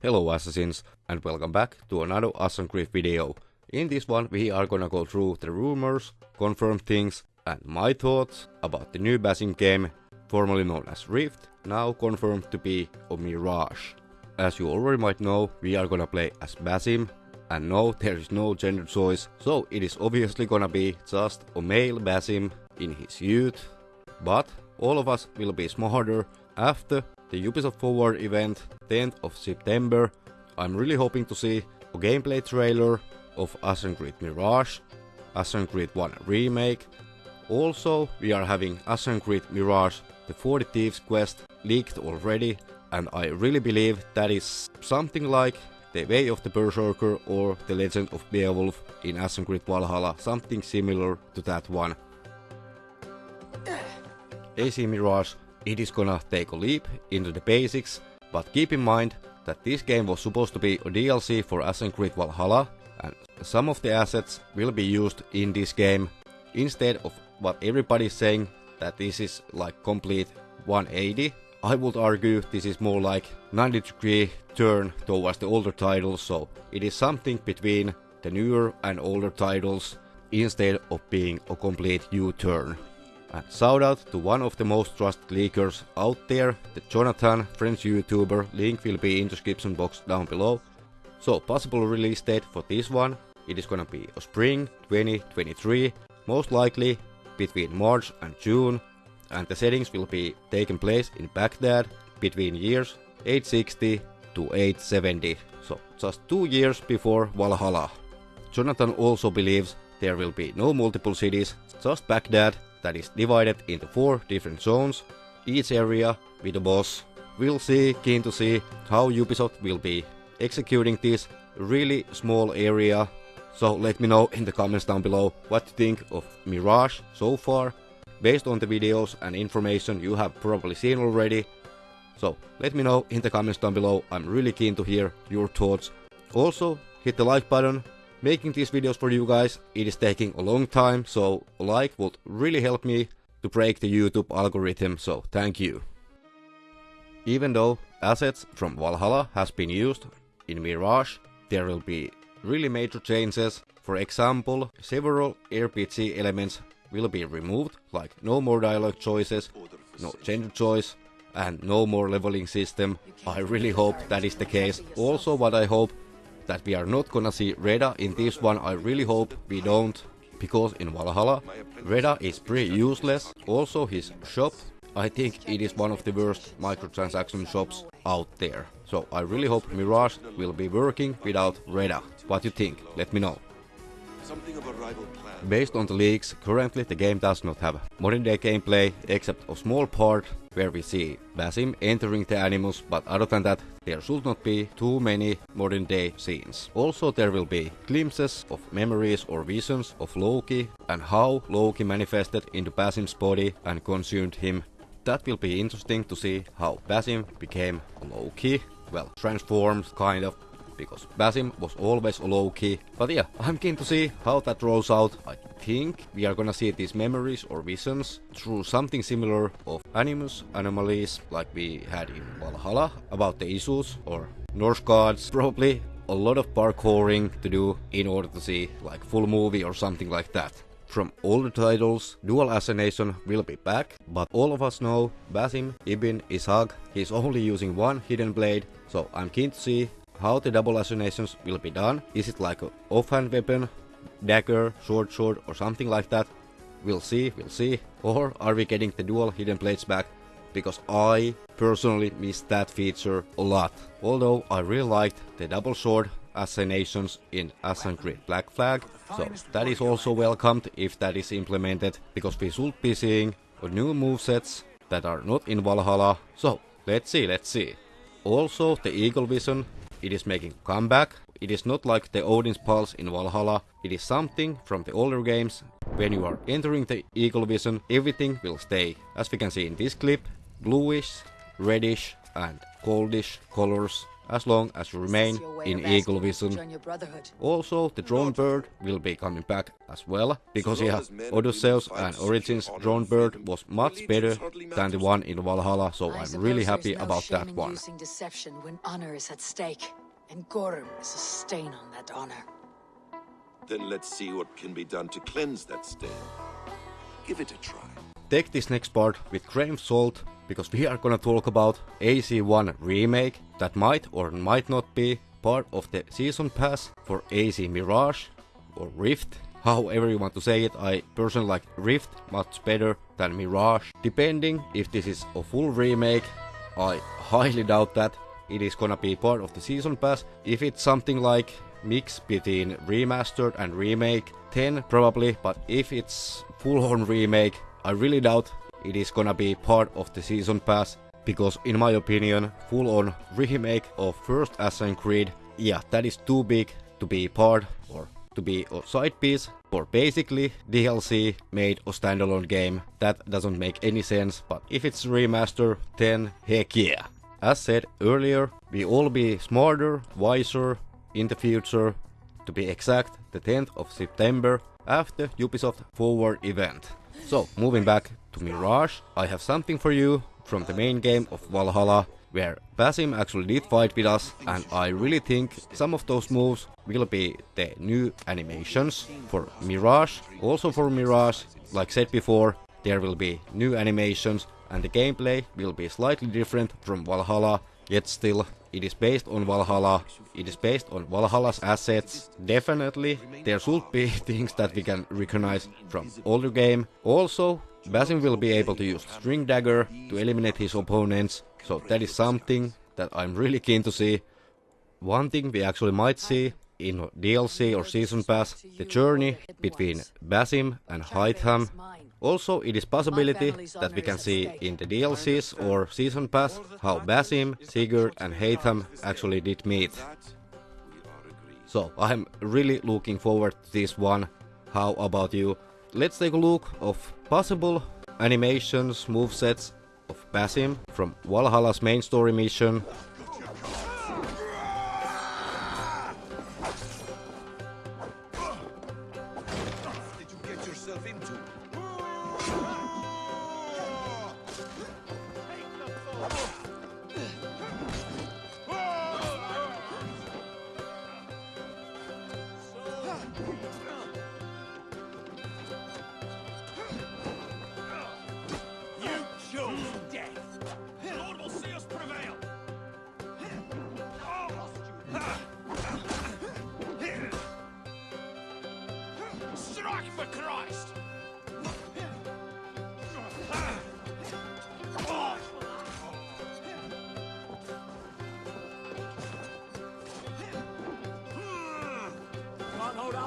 Hello assassins and welcome back to another Assassin's Creed video. In this one we are gonna go through the rumors, confirm things and my thoughts about the new Basim game, formerly known as Rift, now confirmed to be a Mirage. As you already might know, we are gonna play as Basim, and no, there is no gender choice, so it is obviously gonna be just a male Basim in his youth, but all of us will be smarter after the Ubisoft Forward event 10th of September. I'm really hoping to see a gameplay trailer of Assassin's Creed Mirage, Assassin's Creed 1 Remake. Also, we are having Assassin's Creed Mirage the 40 Thieves quest leaked already and I really believe that is something like the Way of the Berserker or the Legend of Beowulf in Assassin's Creed Valhalla, something similar to that one. AC Mirage it is gonna take a leap into the basics, but keep in mind that this game was supposed to be a DLC for Assassin's Creed Valhalla, and some of the assets will be used in this game, instead of what everybody is saying that this is like complete 180. I would argue this is more like 90 degree turn towards the older titles, so it is something between the newer and older titles instead of being a complete U-turn. And shout out to one of the most trusted leakers out there, the Jonathan, French YouTuber, link will be in the description box down below. So possible release date for this one, it is gonna be spring 2023, most likely between March and June, and the settings will be taking place in Baghdad between years 860 to 870, so just two years before Valhalla. Jonathan also believes there will be no multiple cities, just Baghdad that is divided into four different zones, each area with a boss. We'll see, keen to see how Ubisoft will be executing this really small area. So let me know in the comments down below what you think of Mirage so far, based on the videos and information you have probably seen already. So let me know in the comments down below, I'm really keen to hear your thoughts. Also, hit the like button Making these videos for you guys, it is taking a long time, so a like would really help me to break the YouTube algorithm, so thank you. Even though assets from Valhalla has been used in Mirage, there will be really major changes. For example, several RPG elements will be removed, like no more dialogue choices, no gender choice, and no more leveling system. I really hope that is the case. Also what I hope that we are not gonna see Reda in this one, I really hope we don't, because in Valhalla, Reda is pretty useless. Also his shop, I think it is one of the worst microtransaction shops out there. So I really hope Mirage will be working without Reda. What you think? Let me know. Based on the leaks, currently the game does not have modern day gameplay except a small part where we see Basim entering the Animus, but other than that there should not be too many modern day scenes. Also there will be glimpses of memories or visions of Loki and how Loki manifested into Basim's body and consumed him. That will be interesting to see how Basim became Loki, well transformed kind of because Basim was always a low key. But yeah, I'm keen to see how that rolls out. I think we are gonna see these memories or visions through something similar of Animus anomalies like we had in Valhalla about the Isu or Norse gods. Probably a lot of parkouring to do in order to see like full movie or something like that. From older titles, Dual Assassination will be back, but all of us know Basim Ibn Ishaq, he's only using one hidden blade, so I'm keen to see how the double assassinations will be done. Is it like an offhand weapon, dagger, short sword or something like that? We'll see, we'll see. Or are we getting the dual hidden blades back? Because I personally miss that feature a lot. Although I really liked the double sword assassinations in Assassin's Creed Black Flag. So that is also welcomed if that is implemented. Because we should be seeing new movesets that are not in Valhalla. So let's see, let's see. Also the Eagle Vision it is making comeback. It is not like the Odin's Pulse in Valhalla. It is something from the older games. When you are entering the Eagle Vision, everything will stay. As we can see in this clip, bluish, reddish and goldish colors as long as you remain in Eagle Vision. Also, the drone bird will be coming back as well, because yeah, Odysseus and Origins drone bird was much better than the one in Valhalla, so I'm really happy about that one. Using deception when honor is at stake, and Gorm is a stain on that honor. Then let's see what can be done to cleanse that stain. Give it a try. Take this next part with grain of salt, because we are gonna talk about AC1 remake that might or might not be part of the season pass for AC Mirage or Rift. However you want to say it, I personally like Rift much better than Mirage. Depending if this is a full remake, I highly doubt that it is gonna be part of the season pass. If it's something like mix between remastered and remake, 10 probably, but if it's full on remake, I really doubt it is gonna be part of the season pass because in my opinion full on remake of first Assassin's Creed yeah that is too big to be part or to be a side piece or basically DLC made a standalone game. That doesn't make any sense but if it's remaster then heck yeah. As said earlier we all be smarter wiser in the future to be exact the 10th of September after Ubisoft Forward event so moving back to Mirage, I have something for you from the main game of Valhalla, where Basim actually did fight with us, and I really think some of those moves will be the new animations for Mirage. Also for Mirage, like said before, there will be new animations, and the gameplay will be slightly different from Valhalla, yet still it is based on Valhalla, it is based on Valhalla's assets. Definitely, there should be things that we can recognize from older game. Also, Basim will be able to use String Dagger to eliminate his opponents, so that is something that I'm really keen to see. One thing we actually might see in DLC or Season Pass, the journey between Basim and Hytham. Also, it is possibility that we can see in the DLCs or Season Pass how Basim, Sigurd and Hytham actually did meet. So, I'm really looking forward to this one. How about you? Let's take a look of possible animations, movesets of Basim from Valhalla's main story mission. Did you get yourself into?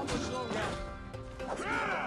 Can't hold out much longer.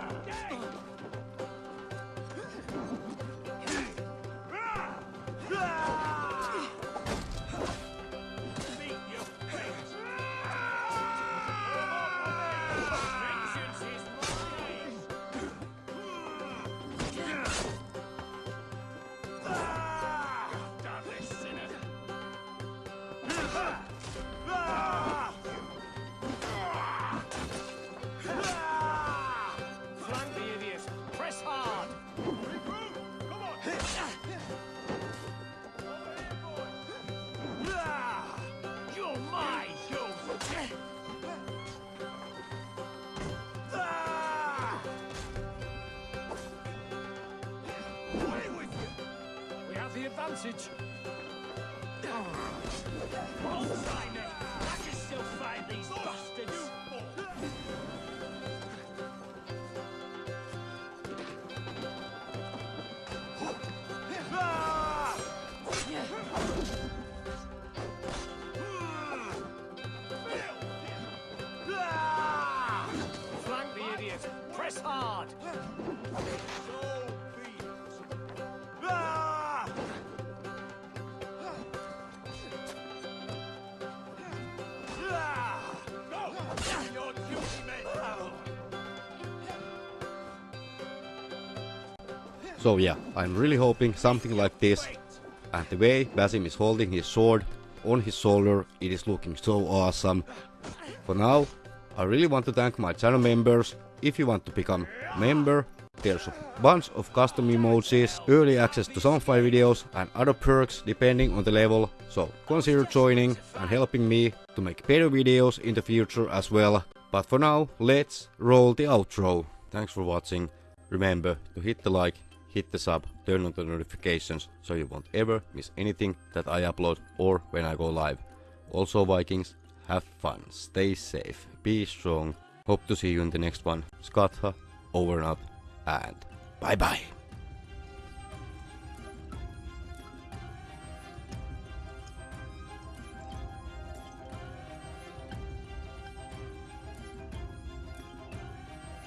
Have the advantage. Bullseye. I can still find these bastards. Flank the idiot. Press hard. So yeah, I'm really hoping something like this. And the way Basim is holding his sword, on his shoulder, it is looking so awesome. For now, I really want to thank my channel members. If you want to become member, there's a bunch of custom emojis, early access to some my videos and other perks depending on the level, so consider joining and helping me to make better videos in the future as well. But for now, let's roll the outro. Thanks for watching. Remember to hit the like, hit the sub, turn on the notifications so you won't ever miss anything that I upload or when I go live. Also Vikings, have fun, stay safe, be strong. Hope to see you in the next one. Skatha, over and out, and bye bye.